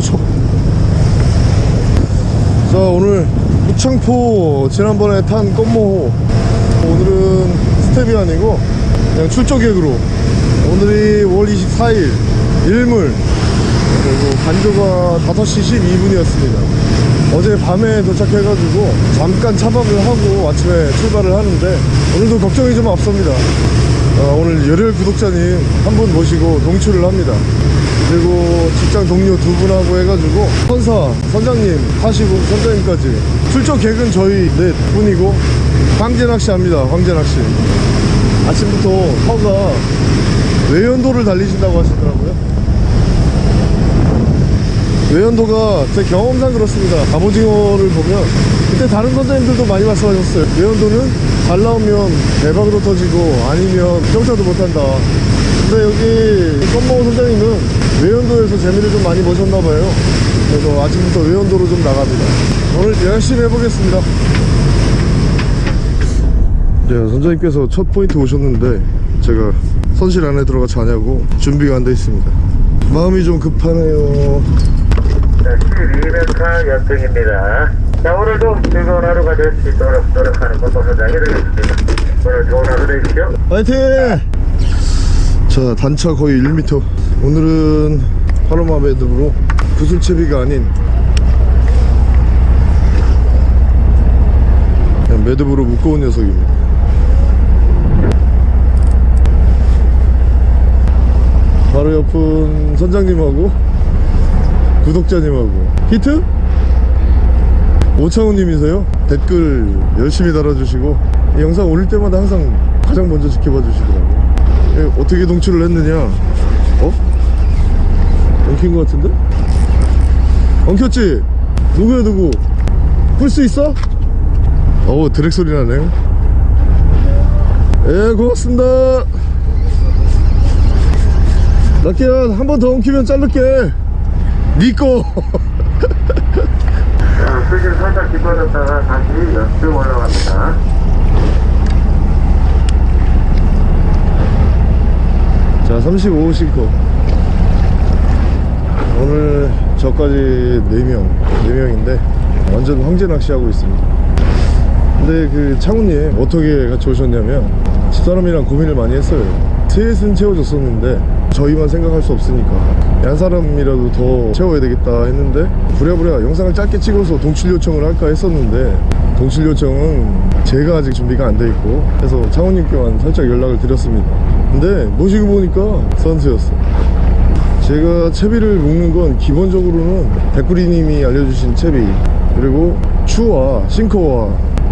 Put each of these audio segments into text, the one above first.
쏘쏘 자 오늘 무창포 지난번에 탄 껌모호. 오늘은 스텝이 아니고 그냥 출조 계획으로. 오늘이 5월 24일 일물 그리고 간조가 5시 12분이었습니다. 어제 밤에 도착해가지고 잠깐 차박을 하고 아침에 출발을 하는데 오늘도 걱정이 좀 앞섭니다 어, 오늘 열혈 구독자님 한 분 모시고 동출을 합니다. 그리고 직장 동료 두 분하고 해가지고 선사 선장님 하시고 선장님까지 출조 객은 저희 넷 분이고 황제 낚시 합니다 황제 낚시 아침부터 허가 외연도를 달리신다고 하시더라고요. 외연도가 제 경험상 그렇습니다. 갑오징어를 보면 그때 다른 선장님들도 많이 말씀하셨어요. 외연도는 잘 나오면 대박으로 터지고 아니면 평타도 못한다. 근데 여기 썸머우 선장님은 외연도에서 재미를 좀 많이 보셨나봐요. 그래서 아침부터 외연도로 좀 나갑니다. 오늘 열심히 해보겠습니다. 네, 선장님께서 첫 포인트 오셨는데 제가 선실 안에 들어가 자냐고 준비가 안 돼 있습니다. 마음이 좀 급하네요. 자, 12m 연등입니다. 자, 오늘도 즐거운 하루가 될 수 있도록 노력하는 권보선장이 되겠습니다. 오늘 좋은 하루 되십시오. 파이팅! 자 단차 거의 1m 오늘은 파로마 매듭으로 구슬채비가 아닌 매듭으로 묶어온 녀석입니다 바로 옆은 선장님하고 구독자님하고 히트? 오창호님이세요? 댓글 열심히 달아주시고 이 영상 올릴 때마다 항상 가장 먼저 지켜봐 주시더라고요 예, 어떻게 동출을 했느냐 어? 엉킨 것 같은데? 엉켰지? 누구야 누구? 풀수 있어? 어우 드랙 소리 나네 예 고맙습니다 낙기야 한 번 더 엉키면 자를게 니꺼 자, 수질 살짝 깊어졌다가 다시 연등 올라갑니다. 자 35 싱커 오늘 저까지 4명 4명인데 완전 황제 낚시하고 있습니다. 근데 그 창훈님 어떻게 같이 오셨냐면 집사람이랑 고민을 많이 했어요 셋은 채워줬었는데 저희만 생각할 수 없으니까 한 사람이라도 더 채워야 되겠다 했는데 부랴부랴 영상을 짧게 찍어서 동출 요청을 할까 했었는데 동출 요청은 제가 아직 준비가 안 돼 있고 그래서 창훈님께만 살짝 연락을 드렸습니다. 근데 모시고 보니까 선수였어. 제가 채비를 묶는 건 기본적으로는 백구리님이 알려주신 채비 그리고 추와 싱커와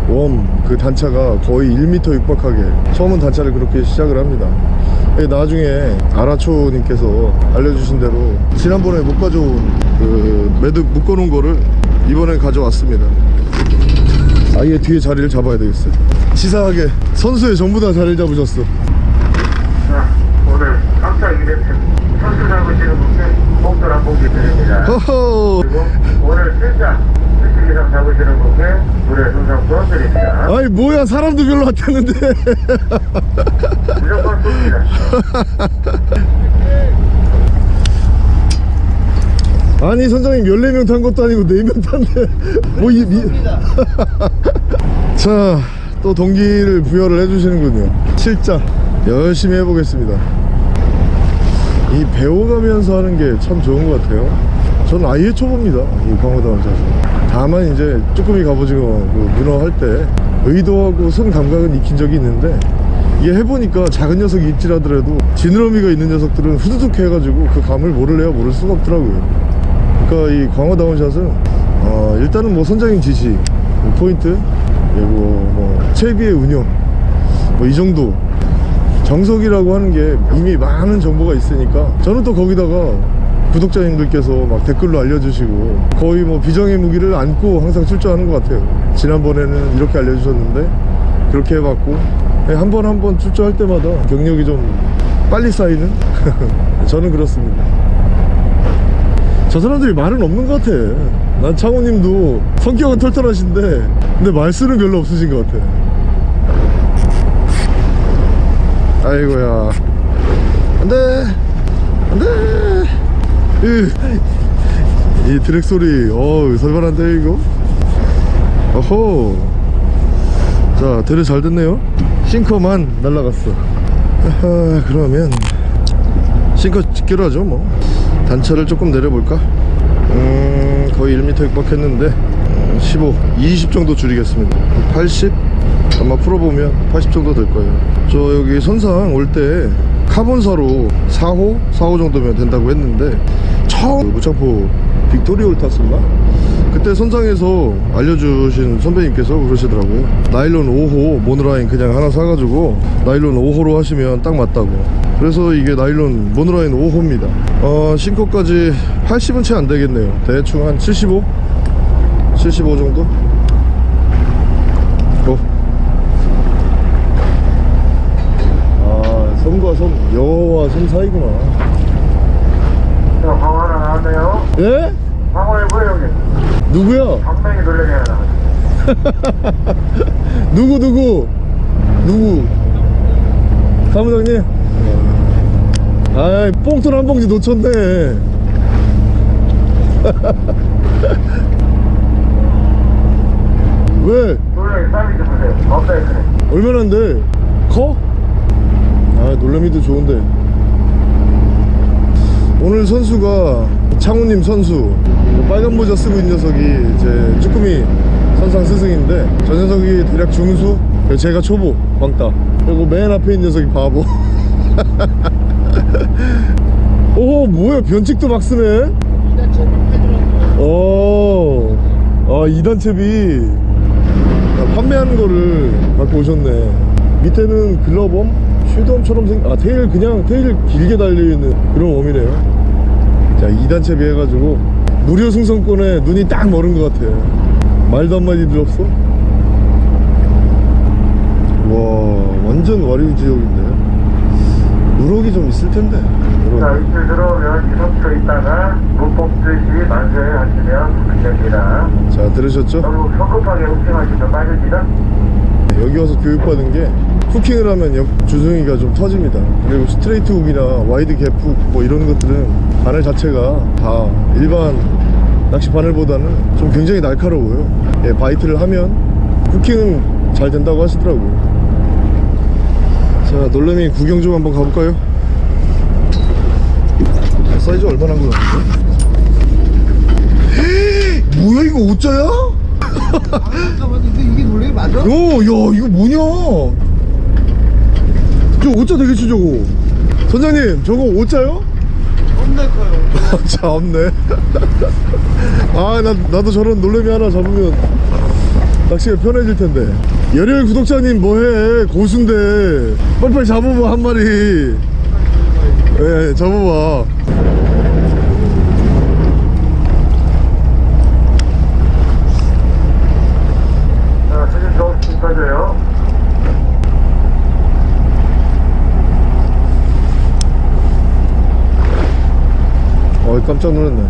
웜 그 단차가 거의 1m 육박하게 처음은 단차를 그렇게 시작을 합니다. 예, 나중에 아라초님께서 알려주신 대로 지난번에 못 가져온 그 매듭 묶어놓은 거를 이번에 가져왔습니다. 아예 뒤에 자리를 잡아야 되겠어요. 치사하게 선수의 전부 다 자리를 잡으셨어. 자, 오늘 깜짝 이벤트 선수 잡으시는 분께 한 봉지 드립니다. 허허! 그리고 오늘 70 이상 잡으시는 분께 무료 순상권 드립니다. 아이 뭐야 사람도 별로 안 탔는데. 무조건 쏩니다. 아니 선장님 14명 탄 것도 아니고 4명 탔네. 뭐이 미... 자또 동기를 부여를 해주시는군요. 실자. 열심히 해보겠습니다. 이 배워가면서 하는 게 참 좋은 것 같아요. 저는 아예 초보입니다. 이 광어다운 자세 다만 이제 쭈꾸미 갑오징어 그 문어 할 때 의도하고 손 감각은 익힌 적이 있는데 이게 해보니까 작은 녀석이 입질하더라도 지느러미가 있는 녀석들은 후두둑 해가지고 그 감을 모를래야 모를 수가 없더라고요. 그러니까 이 광어다운 샷은 어, 일단은 뭐 선장님 지시 뭐 포인트 그리고 뭐 채비의 운영 뭐 이 정도. 정석이라고 하는 게 이미 많은 정보가 있으니까 저는 또 거기다가 구독자님들께서 막 댓글로 알려주시고 거의 뭐 비정의 무기를 안고 항상 출전하는 것 같아요. 지난번에는 이렇게 알려주셨는데 그렇게 해봤고 한 번 한 번 출전할 때마다 경력이 좀 빨리 쌓이는? 저는 그렇습니다. 저 사람들이 말은 없는 것 같아. 난 창호님도 성격은 털털하신데 근데 말수는 별로 없으신 것 같아. 아이고야. 안돼. 안돼. 으 이 드랙 소리 어우 살벌한데 이거? 어호 자 드랙 잘 됐네요. 싱커만 날라갔어. 아하, 그러면 싱커 직결 하죠 뭐. 단차를 조금 내려볼까? 음 거의 1m 육박했는데 음, 15 20 정도 줄이겠습니다. 80 아마 풀어보면 80 정도 될 거예요. 저 여기 선상 올때 카본사로 4호 4호 정도면 된다고 했는데 처음 무창포 빅토리올 탔었나 그때 선상에서 알려주신 선배님께서 그러시더라고요. 나일론 5호 모노라인 그냥 하나 사가지고 나일론 5호로 하시면 딱 맞다고. 그래서 이게 나일론 모노라인 5호입니다. 어 싱커까지 80은 채 안 되겠네요. 대충 한 75? 75 정도? 어. 아 섬과 섬 저 광어 하나 나왔네요. 예? 광어에 뭐예요, 형님? 누구야? 방맹이 놀래미 하나. 누구 누구 누구 사무장님 아이 뽕돈 한 봉지 놓쳤네 왜 놀래미 사이즈 보세요. 얼마나인데 커? 아 놀래미도 좋은데 오늘 선수가 창우님 선수 빨간 모자 쓰고 있는 녀석이 제 쭈꾸미 선상 스승인데 저 녀석이 대략 중수 제가 초보 왕따. 그리고 맨 앞에 있는 녀석이 바보. 오 뭐야 변칙도 막 쓰네? 오, 아 2단 채비. 아, 판매하는 거를 갖고 오셨네. 밑에는 글러범? 슈덤처럼 생, 아 테일 그냥 테일 길게 달려있는 그런 웜이네요 자 2단 채비 해가지고 무료 승선권에 눈이 딱 멀은 것 같아 말도 한마디 들었어? 와 완전 와류 지역인데 우럭이 좀 있을 텐데 자, 이틀 들어오면 2, 3초 있다가 못 뽑듯이 만세 하시면 됩니다. 자 들으셨죠? 너무 성급하게 후킹하시면 빠집니다. 여기 와서 교육받은 게 후킹을 하면 역 주둥이가 좀 터집니다 그리고 스트레이트 훅이나 wide gap hook 뭐 이런 것들은 바늘 자체가 다 일반 낚시 바늘보다는 좀 굉장히 날카로워요 예, bite를 하면 hooking은 잘 된다고 하시더라고요 자 놀래미 구경 좀 한번 가볼까요? 아, 사이즈 얼마나 한 거 같은데? 뭐야 이거? 잠깐만 근데 이게 놀래 맞아? 야, 야, 이거 뭐냐? 저 오자 되겠지, 저거. 선장님, 저거 오자요? 겁나 커요 아, 참 없네. 아, 나, 나도 저런 놀래미 하나 잡으면 낚시가 편해질 텐데. 열혈 구독자님 뭐해? 고수인데. 빨리빨리 잡아봐, 한 마리. 예, 잡아봐. 자, 수준 조금씩 떠줘요. 어, 깜짝 놀랐네.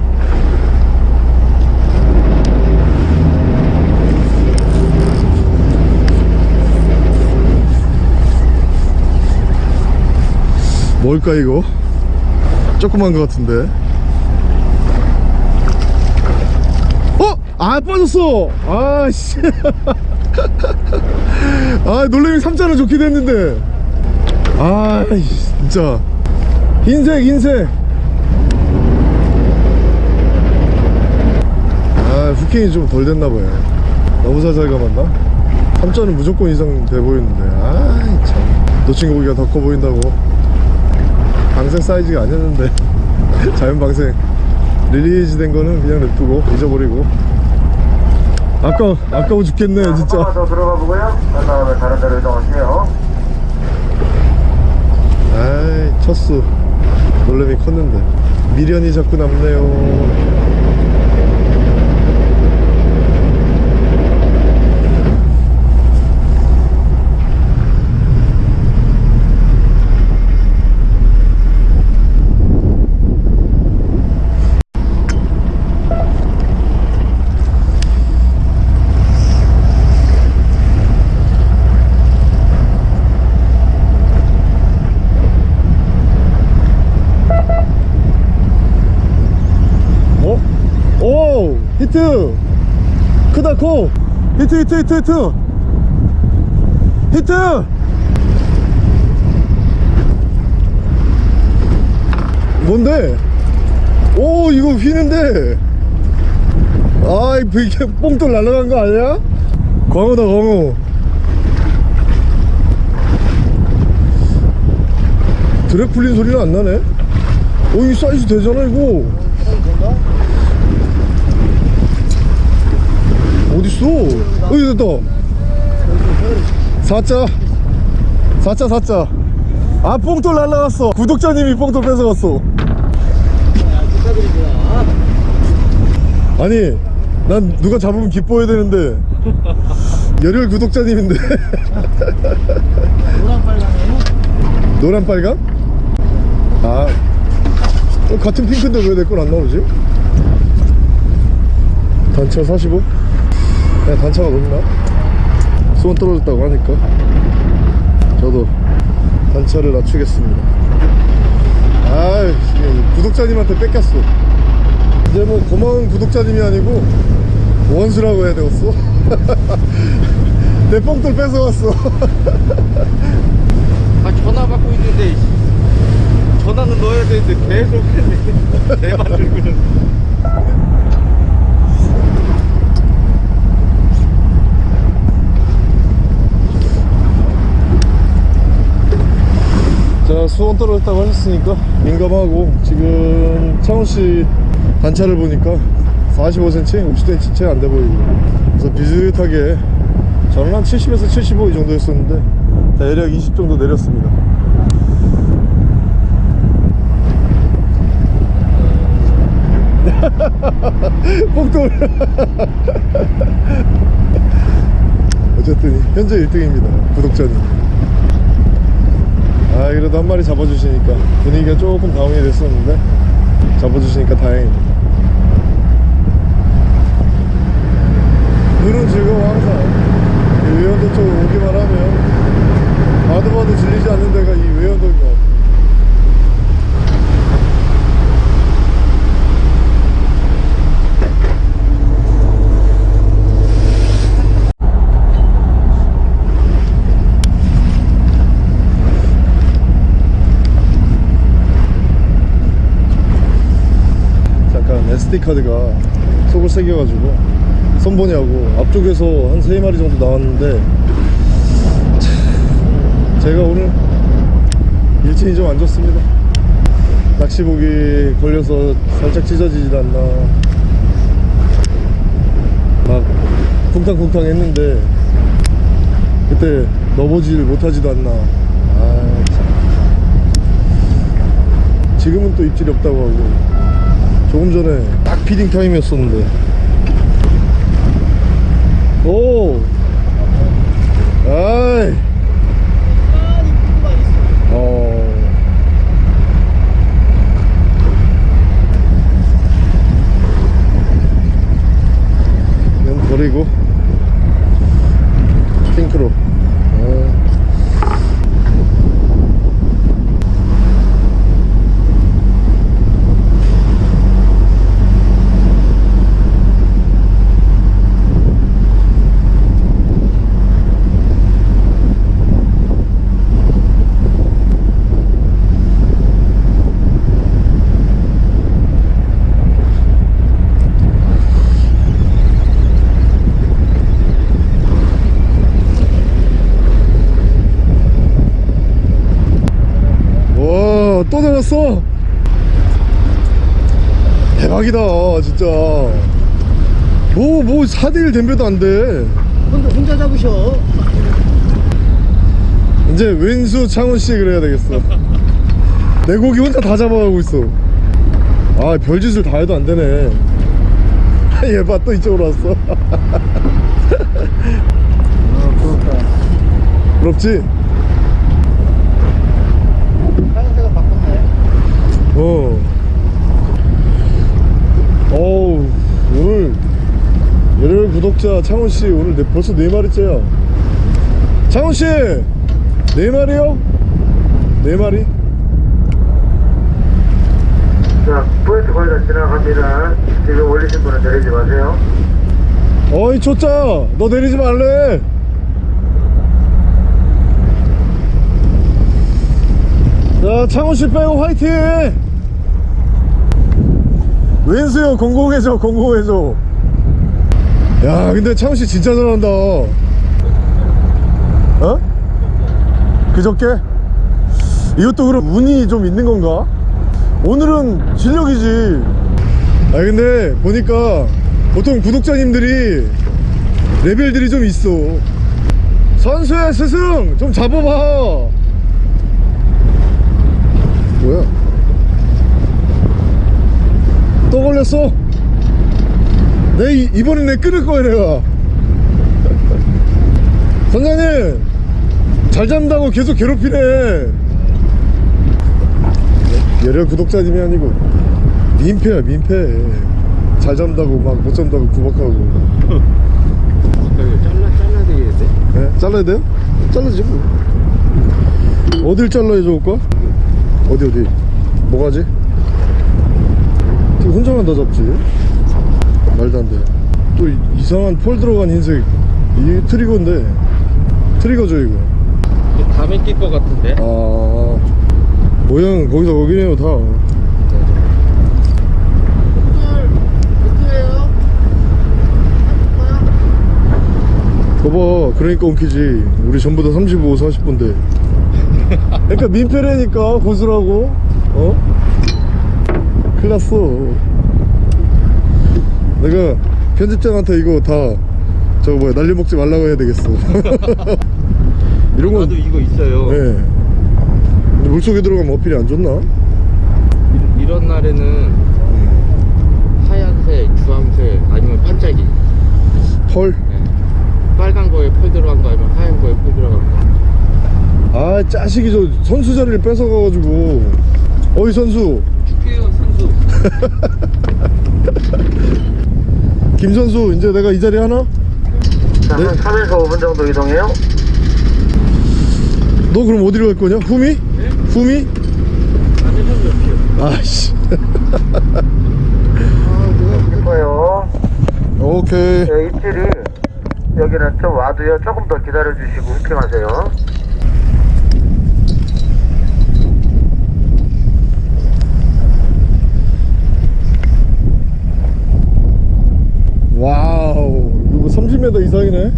뭘까 이거? 조그만 것 같은데. 어? 아 빠졌어. 아씨. 아 놀래미 삼자는 좋게 됐는데. 아 진짜 흰색 흰색. 아 후킹이 좀 덜 됐나봐요. 너무 살살 감았나? 3자는 무조건 이상 돼 보이는데. 아참. 놓친 고기가 더 커 보인다고. 방생 사이즈가 아니었는데. 자연 방생. 리리즈 된 거는 그냥 냅두고 잊어버리고. 아까 아까워 죽겠네 한 진짜. 더 들어가 보고요. 그 다음에 다른 데로 이동할게요. 아이 쳤어 놀래미 컸는데. 미련이 자꾸 남네요 어? 히트. 크다 코 히트 히트 히트 히트. 히트. 뭔데? 오 이거 휘는데. 아이 이게 뽕돌 날아간 거 아니야? 광어다 광어. 드랙 풀린 소리는 안 나네? 오 이 사이즈 되잖아 이거 어딨어 어디 됐다 사자 사자 사자 아 뽕돌 날라갔어 구독자님이 뽕돌 뺏어갔어 아니 난 누가 잡으면 기뻐해야 되는데 열혈 구독자님인데 노란 빨강이에요? 노란 빨강? 아 어, 같은 핑크인데 왜 내 건 안 나오지? 단차 45? 그냥 단차가 높나? 수온 떨어졌다고 하니까. 저도 단차를 낮추겠습니다. 아이 구독자님한테 뺏겼어. 이제 뭐 고마운 구독자님이 아니고 원수라고 해야 되겠어? 내 뽕돌 뺏어갔어. 아 전화 받고 있는데 전화는 넣어야 되는데 계속 했네. 내 만들고는 자 수온 떨어졌다고 하셨으니까 민감하고 지금 창훈씨 단차를 보니까 45cm, 50cm 채 안 돼 보이고. 그래서 비슷하게 저는 한 70에서 75 이 정도 였었는데 대략 20 정도 내렸습니다. 뽕돌 어쨌든 현재 1등입니다 구독자님 아 그래도 한 마리 잡아주시니까 분위기가 조금 다운이 됐었는데 잡아주시니까 다행입니다. 눈은 즐거워 항상 이 외연도 쪽 오기만 하면 봐도 봐도 질리지 않는 데가 이 외연도인 것 같아요 잠깐 SD카드가 속을 새겨가지고 손보냐고 앞쪽에서 한 3마리 정도 나왔는데 참, 제가 오늘 일진이 좀 안 좋습니다. 낚시복이 걸려서 살짝 찢어지질 않나. 막 쿵탕쿵탕 했는데 그때 넣어보질 못하지도 않나. 아, 참. 지금은 또 입질이 없다고 하고 조금 전에 딱 피딩 타임이었었는데. 오! 아이 어 이건 버리고 핑크로 어. 잡았어! 대박이다, 진짜. 뭐, 뭐, 4대1 댐벼도 안 돼. 혼자, 혼자 잡으셔. 이제 왼수 창훈씨 그래야 되겠어. 내 고기 혼자 다 잡아가고 있어. 아, 별짓을 다 해도 안 되네. 얘 봐, 또 이쪽으로 왔어. 어, 그렇다. 부럽지? 하얀색가 바꿨네. 어. 어우, 오늘, 열혈 구독자 창훈씨, 오늘 네, 벌써 네 마리째야. 창훈씨! 네 마리요? 네 마리? 자, 포인트 거의 다 지나갑니다. 지금 올리신 분은 내리지 마세요. 어이 초짜 너 내리지 말래 자 창호씨 빼고 화이팅 왼수요 공공해줘 공공해줘 야 근데 창호씨 진짜 잘한다 어? 그저께? 이것도 그럼 운이 좀 있는 건가? 오늘은 실력이지 아 근데 보니까 보통 구독자님들이 레벨들이 좀 있어 선수의 스승 좀 잡아봐 뭐야 또 걸렸어 내 이- 이번엔 내 끊을 거야 내가 선장님 잘 잡는다고 계속 괴롭히네 열혈 구독자님이 아니고 민폐야 민폐 잘 잡는다고 막못 잡는다고 구박하고 잘라 잘라 되겠는데? 네? 잘라야 돼요? 잘라지 뭐 어딜 잘라야 좋을까? 어디 어디 뭐가지? 혼자만 다 잡지? 말도 안 돼 또 이상한 폴 들어간 흰색. 이 트리거인데. 트리거죠 이거. 담에 낄것 같은데? 아. 모양 거기서 거기네요 다. 봐봐. 그러니까 엉키지. 우리 전부 다 35, 40분대. 그러니까 민폐라니까 고수라고. 어? 큰일 났어 내가 편집장한테 이거 다 저거 뭐야 날려 먹지 말라고 해야 되겠어 이런 건 나도 이거 있어요. 네. 근데 물속에 들어가면 어필이 안 좋나? 이- 이런 날에는 하얀색, 주황색 아니면 반짝이. 펄? 네. 빨간 거에 펄 들어간 거 아니면 하얀 거에 펄 들어간 거. 아 짜식이 저 선수 자리를 뺏어가가지고 어이 선수. 김 선수 이제 내가 이 자리 하나? 자, 네? 한 3에서 5분 정도 이동해요. 너 그럼 어디로 갈 거냐? 후미? 후미? 선수 옆이요. 아씨 싶어요. 오케이 네, 입질이 여기는 좀 와도요. 조금 더 기다려주시고 후킹하세요. Wow 이거 30m 이상이네.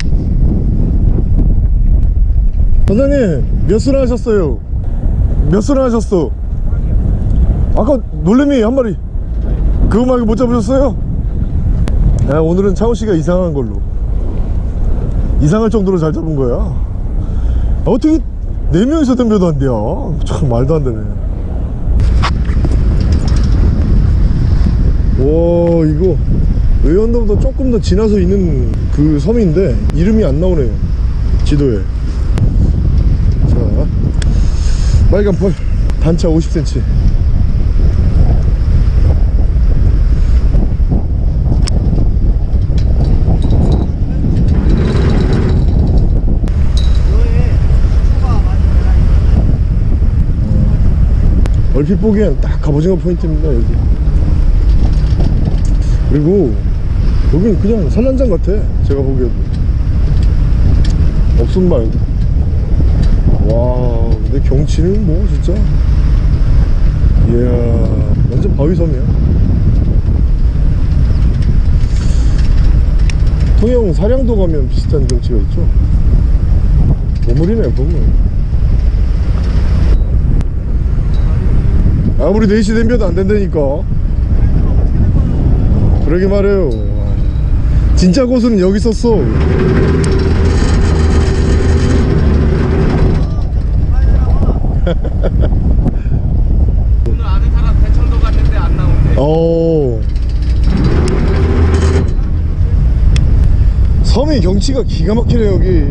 선생님 몇 수나 하셨어요? 몇 수나 하셨어? 아까 놀래미 한 마리. 그거 말고 못 잡으셨어요? 야 오늘은 창호씨가 이상한 걸로. 이상할 정도로 잘 잡은 거야. 아, 어떻게 네 명이서 덤벼도 안 돼요? 참 말도 안 되네. 와 이거 외연도보다 조금 더 지나서 있는 그 섬인데 이름이 안 나오네요. 지도에. 자 빨간 펄. 단차 50cm 얼핏 보기엔 딱 갑오징어 포인트입니다 여기. 그리고 여긴 그냥 산란장 같아 제가 보기에도. 없음 말고 와 근데 경치는 뭐 진짜? 이야 완전 바위섬이야. 통영 사량도 가면 비슷한 경치가 있죠? 보물이네 보물 아무리 4시 댐벼도 안 된다니까. 그러게 말해요 진짜 고수는 여기 있었어. 오늘 아는 사람 대청도 갔는데 안 나온대. 어. 섬의 경치가 기가 막히네 여기.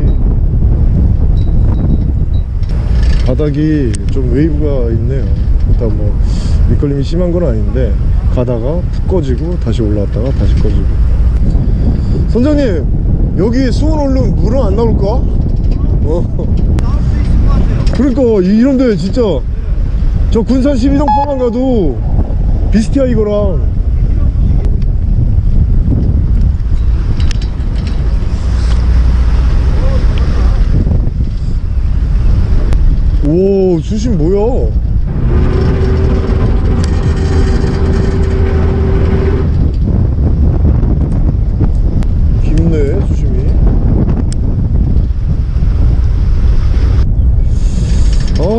바닥이 좀 웨이브가 있네요. 일단 뭐 미끌림이 심한 건 아닌데 가다가 푹 꺼지고 다시 올라왔다가 다시 꺼지고 선장님 여기 수온 오르면 물은 안 나올까? 어. 그러니까 이런 데 진짜 저 군산 12동포만 가도 비스티아 이거랑 오 수심 뭐야 깊네 수심이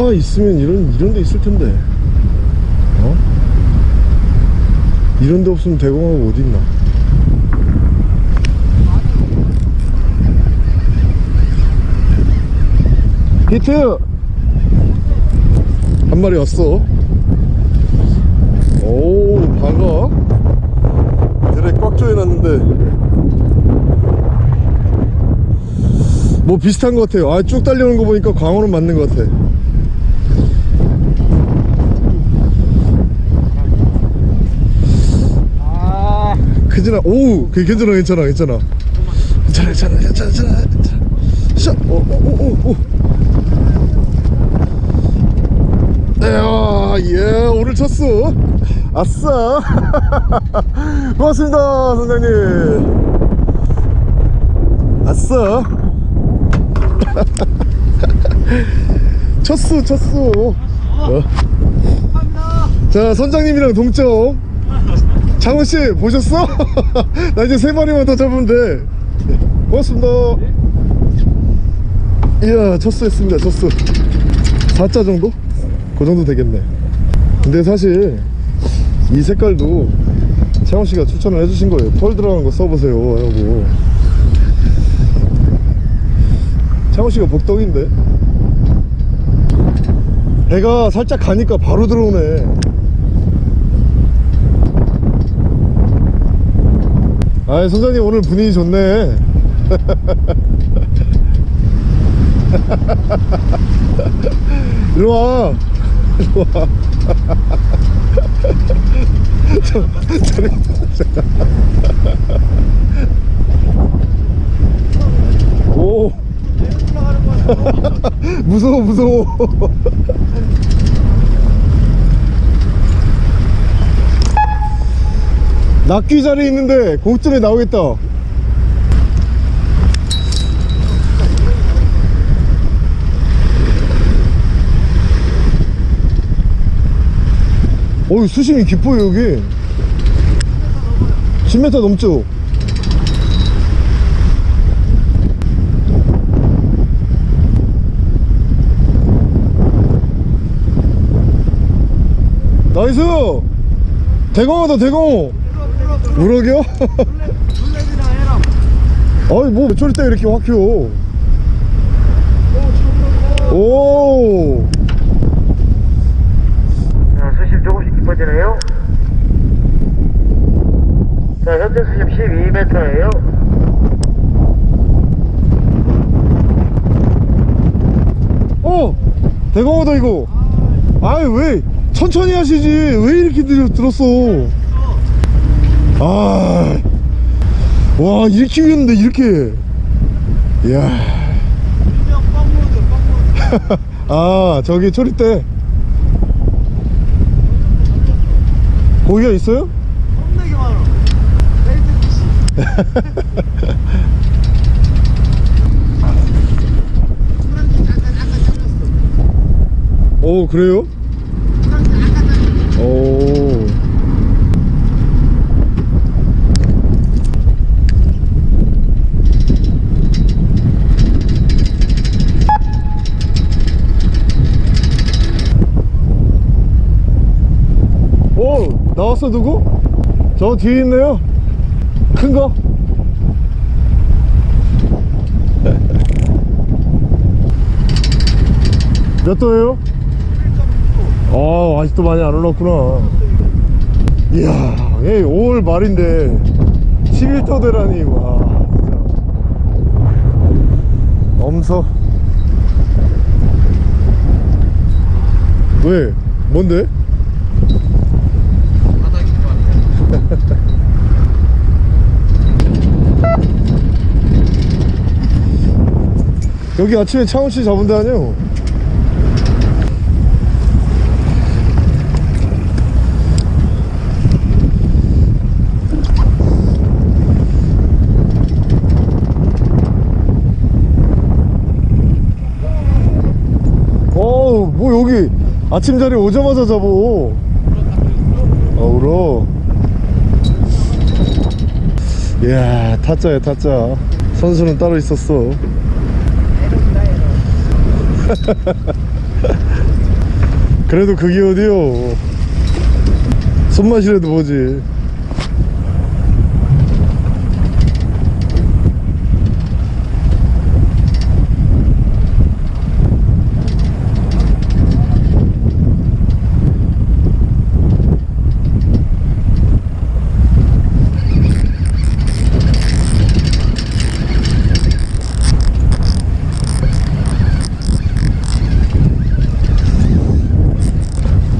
아 있으면 이런 이런 데 있을 텐데. 어? 이런 데 없으면 대공하고 어디 있나? 히트! 한 마리 왔어. 오 박아 드랙 꽉 조여놨는데. 뭐 비슷한 것 같아요. 아 쭉 달려오는 거 보니까 광어는 맞는 것 같아 아, 괜찮아 오그 괜찮아 괜찮아 괜찮아 괜찮아 괜찮아 괜찮아 괜찮아 괜찮아 샷! 오, 오, 오, 오, 오. 이야, 예, 오늘 쳤어. 아싸. 고맙습니다, 선장님. 아싸. 쳤어, 쳤어. 어. 자, 선장님이랑 동점. 장훈씨, 보셨어? 나 이제 세 마리만 더 돼. 고맙습니다. 이야, 쳤어 했습니다, 쳤어. 4자 정도? 그 정도 되겠네. 근데 사실 이 색깔도 채원 씨가 추천을 해주신 거예요. 펄 들어간 거 써보세요 하고. 채원 씨가 복덩인데. 배가 살짝 가니까 바로 들어오네. 아, 선장님 오늘 분위기 좋네. 일로 와. 일로 와. 저, 저리, 오. 무서워, 무서워. 낚귀 자리 있는데 고점에 나오겠다. 어이 수심이 깊어요 여기. 10m 넘죠? 나이스! 대광어다 대광어 우럭이요? 아이 뭐 저리 때 이렇게 확 튀어 오 자, 수심 조금씩 깊어지네요. 자, 현재 수심 12m예요. 어! 대광어다 이거 아이 왜 천천히 하시지 왜 이렇게 들, 들었어 아 와 이렇게 위였는데 이렇게 이야 아 저기 초리대 고기가 있어요? 겁나게 많아. 페이스 피시. 오 그래요? 오 오 나왔어 누구? 저 뒤에 있네요 큰거 몇 도예요? 아 아직도 많이 안 올랐구나 이야 예, 5월 말인데 11도 되라니 와 진짜 엄서 왜? 뭔데? 여기 아침에 창훈씨 잡은다니요? 어우 뭐 여기 아침 자리 오자마자 잡어. 아 울어. 이야 타짜야 타짜. 선수는 따로 있었어. 그래도 그게 어디요? 손맛이라도 보지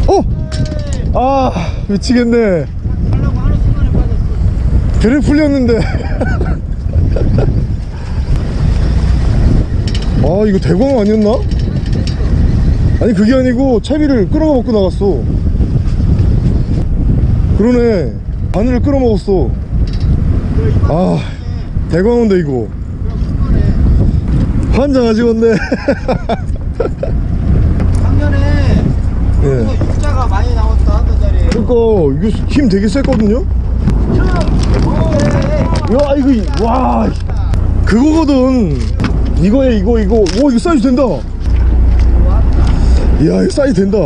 어! 아 미치겠네. 그래 풀렸는데. 아 이거 대광 아니었나? 아니 그게 아니고 채비를 끌어가 먹고 나갔어. 그러네. 바늘을 끌어 먹었어. 아 대광인데 이거. 환장하지 않네 작년에 예. 이거 육자가 많이 나왔다 하던 자리에. 그러니까 이거 힘 되게 셌거든요? 야 이거 와. 그거거든. 이거에 이거 이거. 오 이거 사이즈 된다. 이야 이거 사이즈 된다.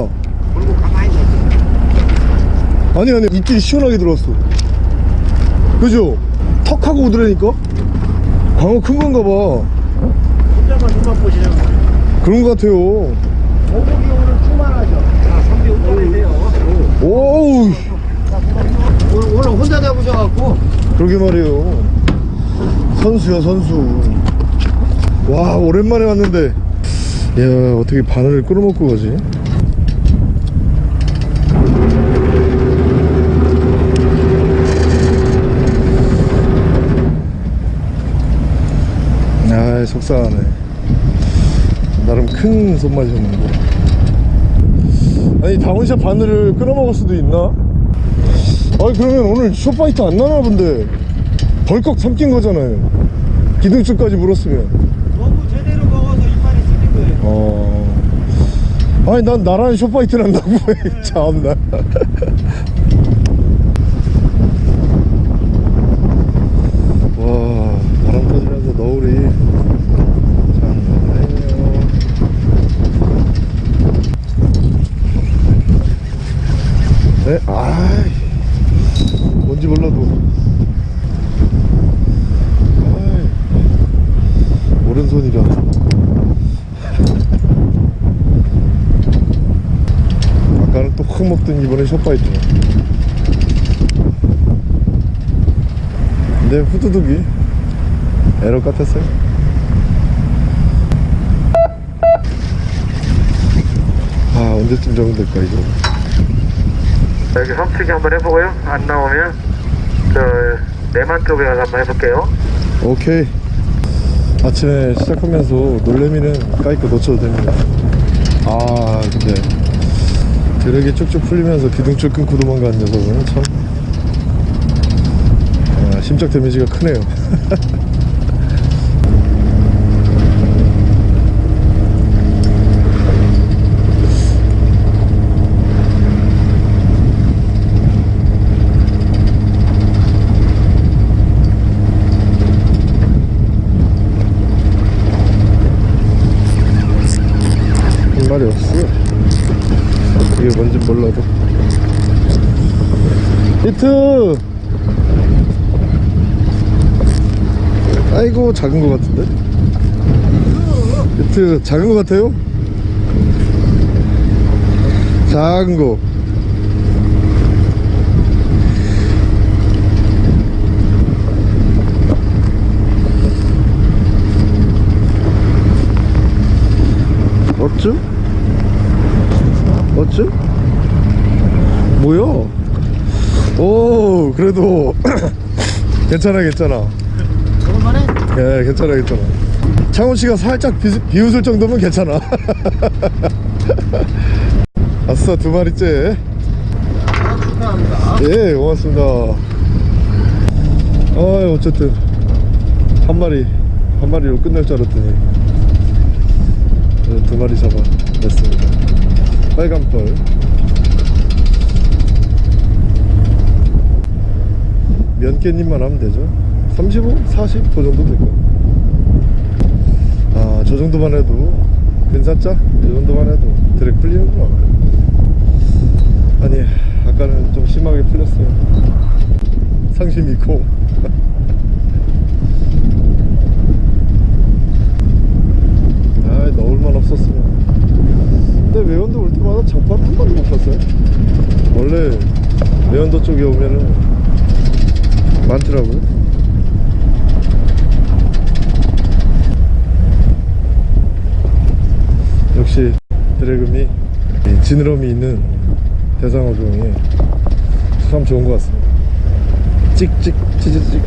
아니 아니 입질이 시원하게 들어왔어. 그죠? 턱하고 오더라니까? 광어 큰 건가 봐. 거. 그런 것 같아요 오복이 오늘 충만하죠. 자, 선비 운전해세요. 오우. 오늘, 오늘 혼자 잡으셔갖고. 그러게 말이에요. 선수야 선수. 와 오랜만에 왔는데. 야 어떻게 바늘을 끌어먹고 가지? 아 속상하네. 나름 큰 손맛이었는데 아니 down shot 바늘을 끌어먹을 수도 있나? 아니 그러면 오늘 short bite 안 나나 본데? 벌컥 삼킨 거잖아요. 기둥줄까지 물었으면. 너무 제대로 먹어서 이빨이 쓰는 거예요. 어. 아니 난 나랑 short bite 난다고 참나 와 바람 터지면서 너울이 장난 아니네요 네? 아이 뭔지 몰라도 아이 오른손이라 아까는 또 이번엔 숏바이트 근데 후두둑이. 에러 같았어요? 아 언제쯤 적응 될까 이거? 여기 섬치기 한번 해보고요. 안 나오면 저 내만 쪽에 가서 한번 해볼게요. 오케이. 아침에 시작하면서 놀래미는 까이거 놓쳐도 됩니다. 아 근데 드랙이 쭉쭉 풀리면서 기둥줄 끊고 도망가는 녀석은 참 아, 심적 데미지가 크네요. 한 말이 뭔진 몰라도. 히트! 아이고 작은 거 같은데? 히트 작은 거 같아요? 작은 거. 어쭈? 어쭈? 뭐야? 오 그래도 괜찮아 괜찮아. 저번에 예 괜찮아 괜찮아. 창훈씨가 살짝 비, 비웃을 정도면 괜찮아. 아싸 두 마리째. 축하합니다. 예 고맙습니다. 아 어쨌든. 한 마리 한 마리로 끝낼 줄 알았더니. 어, 두 마리 잡아 냈습니다. 빨간 펄 몇 개님만 하면 되죠. 35, 40? 그 정도 될까요. 아저 정도만 해도 근사자? 이 정도만 해도 드랙 풀리는구나 아니 아까는 좀 심하게 풀렸어요. 상심 있고. 아 넣을만 없었으면. 근데 외연도 올 때마다 장판 한 번도 못 봤어요. 원래 외연도 쪽에 오면은 많더라고요. 역시 이 지느러미 있는 대상어종이 참 좋은 것 같습니다. 찍찍 치즈찍.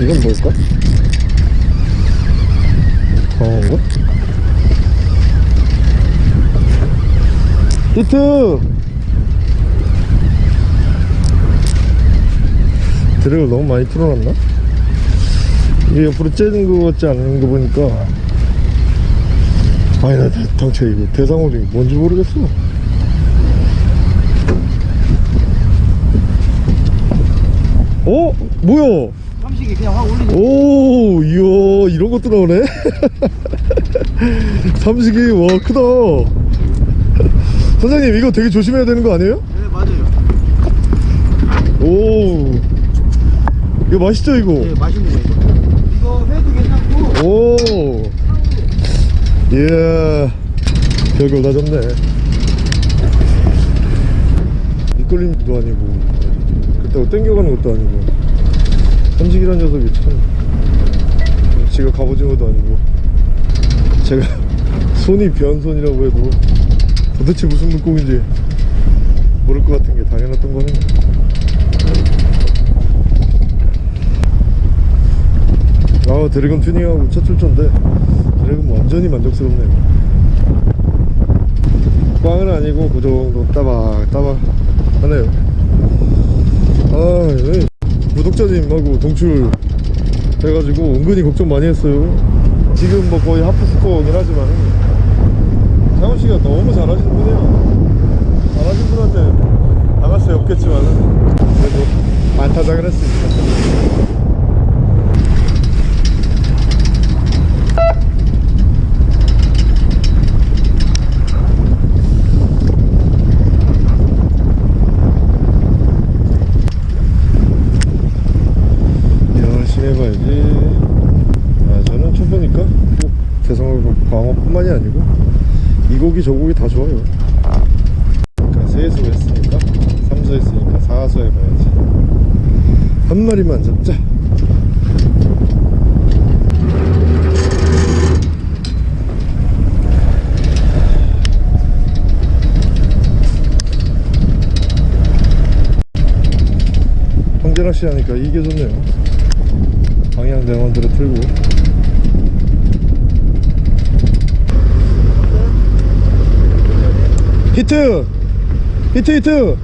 이건 뭘까? 광어인가? 히트! 드랙을 너무 많이 틀어놨나? 이게 옆으로 째는 거 같지 않은 거 보니까 아니 나 대- 당최 이거 대상어종이 뭔지 모르겠어 어? 뭐야? 삼식이 그냥 확 올리지. 오, 이야, 이런 것도 나오네. 삼식이, 와, 크다. 선생님, 이거 되게 조심해야 되는 거 아니에요? 네, 맞아요. 오, 이거 맛있죠, 이거? 네, 맛있는 거 이거. 이거 회도 괜찮고. 오, 이야, 별걸 다 잡네. 밑걸림도 아니고, 그렇다고 땡겨가는 것도 아니고, 삼식이란 녀석이 참, 지가 갑오징어도 아니고, 제가 손이 변손이라고 해도 도대체 무슨 물고기인지 모를 것 같은 게 당연했던 거는 아 드래곤 튜닝하고 첫 출전데 드래곤 완전히 만족스럽네요 꽝은 아니고 그 정도 따박 따박 하네요 아 예. 구독자님하고 동출 돼가지고 은근히 걱정 많이 했어요. 지금 뭐 거의 하프 스코어긴 하지만 장훈씨가 너무 잘하시는 분이에요. 잘하신 분한테 당할 수 없겠지만 그래도 안타작을 했으니까 열심히 해봐야지. 아 저는 초보니까 꼭 대성어 광어뿐만이 아니고 이 고기 저 고기 다 좋아요. 그러니까 세수 했으니까 삼수 했으니까 사수 해봐야지. 한 마리만 잡자. 황제낚시 하니까 이게 좋네요 방향 대원들을 틀고. 히트! 히트 히트!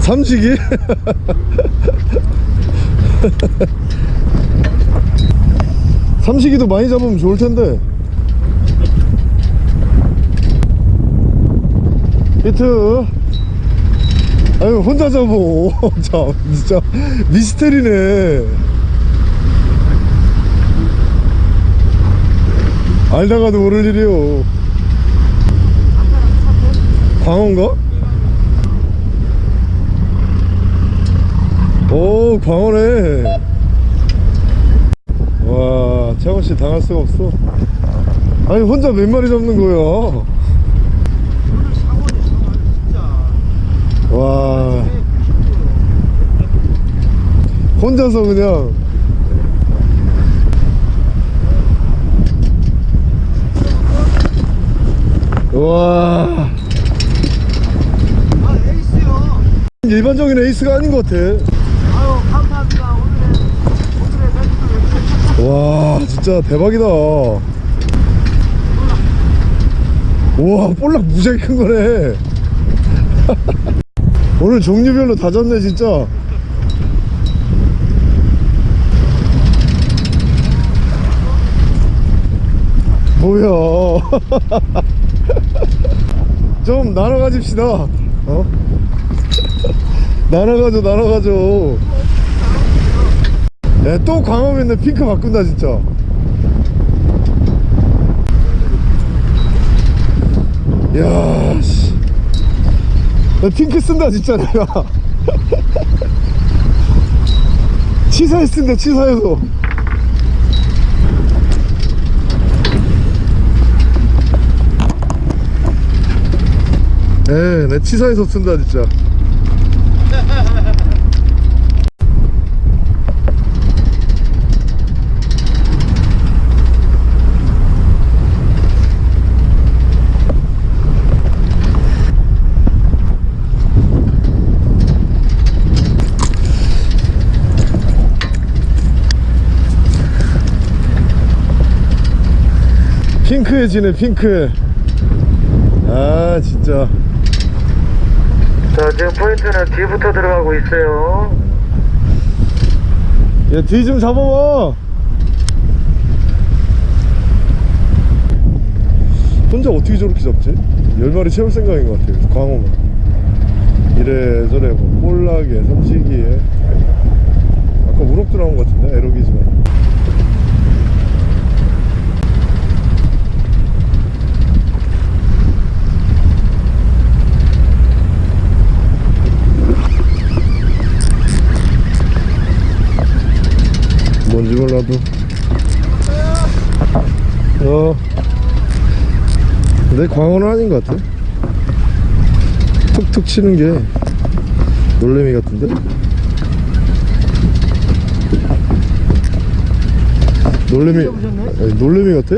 삼식이? 삼식이도 많이 잡으면 좋을 텐데 히트 아유 혼자 잡어 참 진짜 미스테리네. 알다가도 모를 일이요 광어인가? 오 광어네. 와 채원씨 당할 수가 없어. 아니 혼자 몇 마리 잡는 거야 오늘 상원이 상원 진짜. 와. 혼자서 그냥 와. 아 에이스요. 일반적인 에이스가 아닌 것 같아. 아유 감사합니다. 오늘의 오늘의 와 진짜 대박이다. 우와 볼락 무지하게 큰 거네 오늘 종류별로 다 잡네 진짜. 뭐야. 좀 나눠 가집시다. 어? 나눠 가져 나눠 가져 야또 광어면 핑크 바꾼다 진짜. 야, 씨. 나 핑크 쓴다, 진짜 내가. 치사에 쓴다, 치사해서. 에, 내 치사해서 쓴다, 진짜. 핑크해지네, 핑크해. 아, 진짜. 자, 지금 포인트는 뒤부터 들어가고 있어요. 야, 뒤 좀 잡아봐. 혼자 어떻게 저렇게 잡지? 열 마리 채울 생각인 것 같아요. 광어만. 이래저래 뭐 볼락에, 삼치기에. 아까 우럭도 나온 것 같은데, 에러기지만. 뭔지 몰라도. 어. 근데 광어는 아닌 것 같아. 툭툭 치는 게 놀래미 같은데? 놀래미 아니, 놀래미 같아.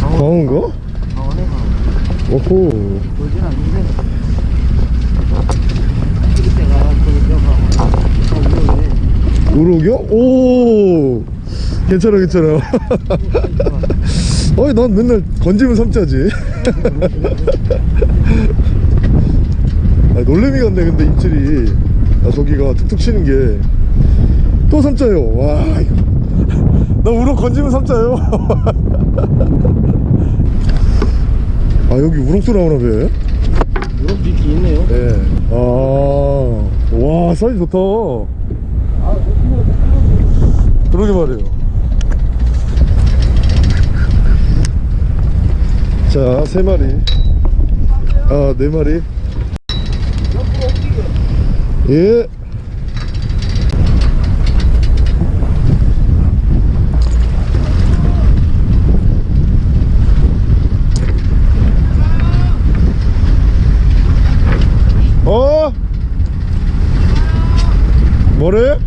광어인가? 오호. 보진 않는데. 우럭이요? 오. 괜찮아 괜찮아. 어이 난 맨날 건지면 삼자지. 아, 놀래미 같네 근데 입질이. 아, 저기가 툭툭 치는 게. 또 삼자요. 와 이거. 나 우럭 건지면 삼자요 아 여기 우럭도 나오나 봐 이런 빛이 있네요. 네. 아, 와, 사이즈 좋다. 그러게 말이에요. 자, 세 마리. 아, 네 마리. 예. 어? 뭐래?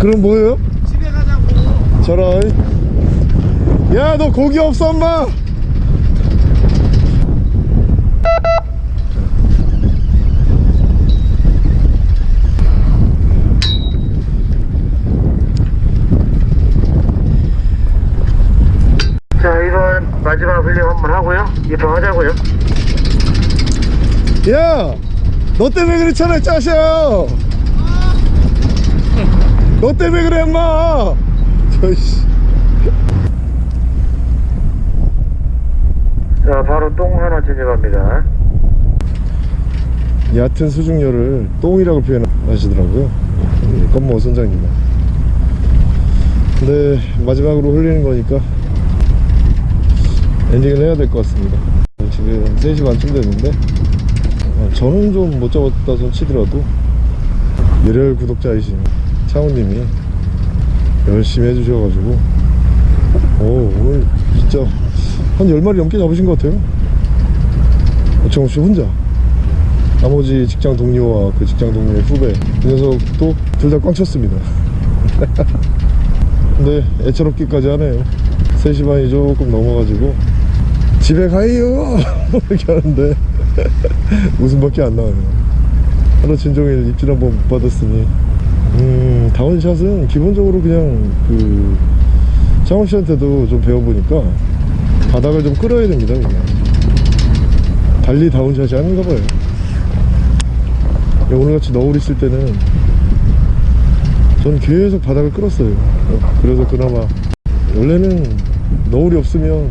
그럼 뭐예요? 집에 가자고. 저런 야너 고기 없어 엄마 자, 이번 마지막 훈련 한번 하고요. 입항하자고요. 야 너 때문에 그렇잖아 짜셔. 너 때문에 그래 엄마. 저씨. 자, 바로 똥 하나 진입합니다. 얕은 수중열을 똥이라고 표현하시더라고요. 이 건모 선장님은. 근데 마지막으로 흘리는 거니까 엔딩을 해야 될 것 같습니다. 지금 3시 반쯤 됐는데 어, 저는 좀 못 잡았다 손 치더라도 열혈 구독자이신 창호님이 열심히 해주셔가지고 오 오늘 진짜 한 10마리 넘게 잡으신 것 같아요. 어청없이 혼자. 나머지 직장 동료와 그 직장 동료의 후배 그 녀석도 둘 다 꽝 쳤습니다. 근데 애처롭기까지 하네요. 3시 반이 조금 넘어가지고 집에 가요! 이렇게 하는데 웃음밖에 안 나와요. 하루 진종일 입질 한번 못 받았으니. 음, 다운샷은 기본적으로 그냥 그, 창원 씨한테도 좀 배워보니까 바닥을 좀 끌어야 됩니다, 그냥. 달리 다운샷이 아닌가 봐요. 오늘같이 너울 있을 때는 전 계속 바닥을 끌었어요. 어, 그래서 그나마 원래는 너울이 없으면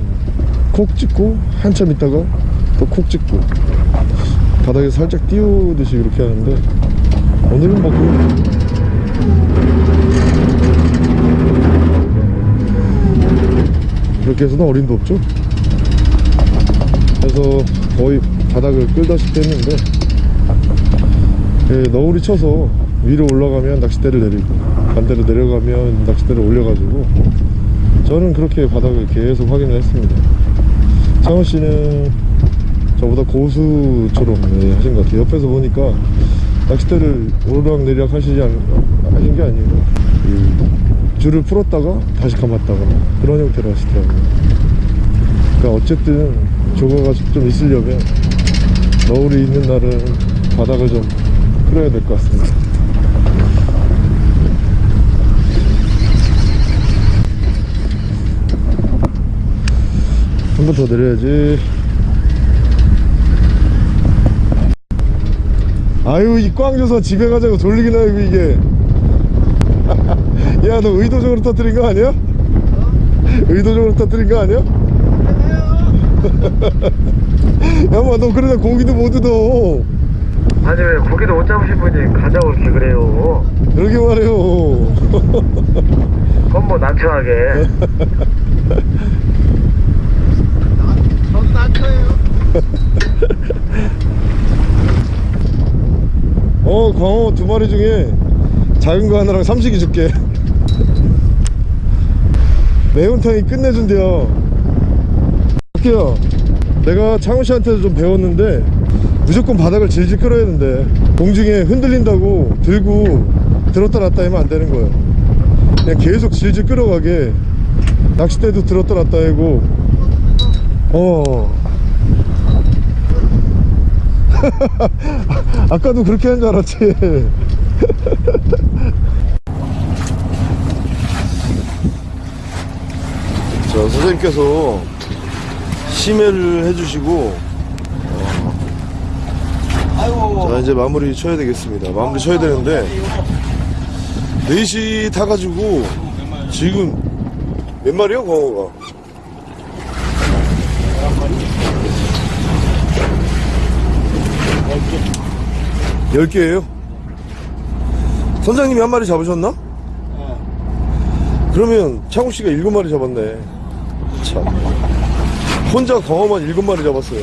콕 찍고 한참 있다가 또 콕 찍고 바닥에 살짝 띄우듯이 그렇게 하는데 오늘은 뭐 그- 그렇게 해서는 어림도 없죠. 그래서 거의 바닥을 끌다시피 했는데 예, 너울이 쳐서 위로 올라가면 낚싯대를 내리고 반대로 내려가면 낚싯대를 올려가지고 저는 그렇게 바닥을 계속 확인을 했습니다 창원 씨는 저보다 고수처럼 예, 하신 것 같아요. 옆에서 보니까 낚싯대를 오르락 내리락 하시지 않, 하신 게 아니고 이 줄을 풀었다가 다시 감았다가 그런 형태로 하시더라고요. 그러니까 어쨌든 조과가 좀 있으려면 너울이 있는 날은 바닥을 좀 끌어야 될 것 같습니다. 한 번 더 내려야지 아유 이꽝 줘서 집에 가자고 졸리긴 하고 이게. 야 너 의도적으로 터뜨린 거 아니야? 의도적으로 터뜨린 거 아니야? 야마 너 그러다 고기도 못 얻어. 아니 왜 고기도 못 잡으신 분이 가자고 이렇게 그래요? 그러게 말해요 그건 뭐 난처하게 전 낮춰요. 어 광어 두 마리 중에 작은 거 하나랑 삼식이 줄게. 매운탕이 끝내준대요. 할게요. 내가 창훈 씨한테도 좀 배웠는데 무조건 바닥을 질질 끌어야 된대. 공중에 흔들린다고 들고 들었다 놨다 하면 안 되는 거예요 그냥 계속 질질 끌어가게. 낚싯대도 들었다 놨다 하고. 어 아까도 그렇게 한 줄 알았지. 자 선생님께서 심해를 해주시고 아이고. 자 이제 마무리 쳐야 되겠습니다. 마무리 쳐야 되는데 4시 타가지고 지금 몇 마리야 광어가 10개예요? 선장님이 한 마리 잡으셨나? 그러면 창우씨가 7마리 잡았네. 참. 혼자 광어만 7마리 잡았어요.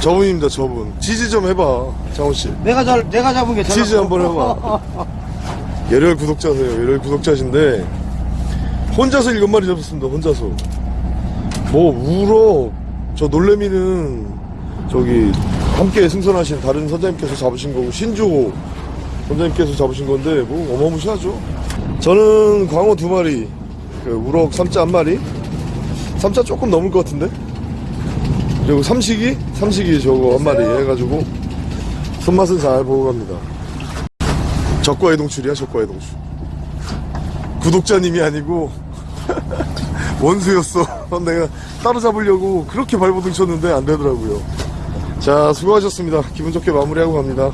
저분입니다 저분. 지지 좀 해봐 창우씨. 내가 잘 내가 잡은 게 지지 한번 해봐. 열혈 구독자세요 열혈 구독자신데. 혼자서 7마리 잡았습니다 혼자서. 뭐 우럭 저 놀래미는 저기 함께 승선하신 다른 선장님께서 잡으신 거고 신조 선장님께서 잡으신 건데 뭐 어마무시하죠. 저는 광어 두 마리 그 우럭 삼자 한 마리? 삼자 조금 넘을 것 같은데? 그리고 삼식이? 삼식이 저거 한 마리 해가지고 손맛은 잘 보고 갑니다. 적과의 동출이야 적과의 동출. 구독자님이 아니고 원수였어. 내가 따로 잡으려고 그렇게 발버둥 쳤는데 안 되더라고요 자 수고하셨습니다. 기분 좋게 마무리하고 갑니다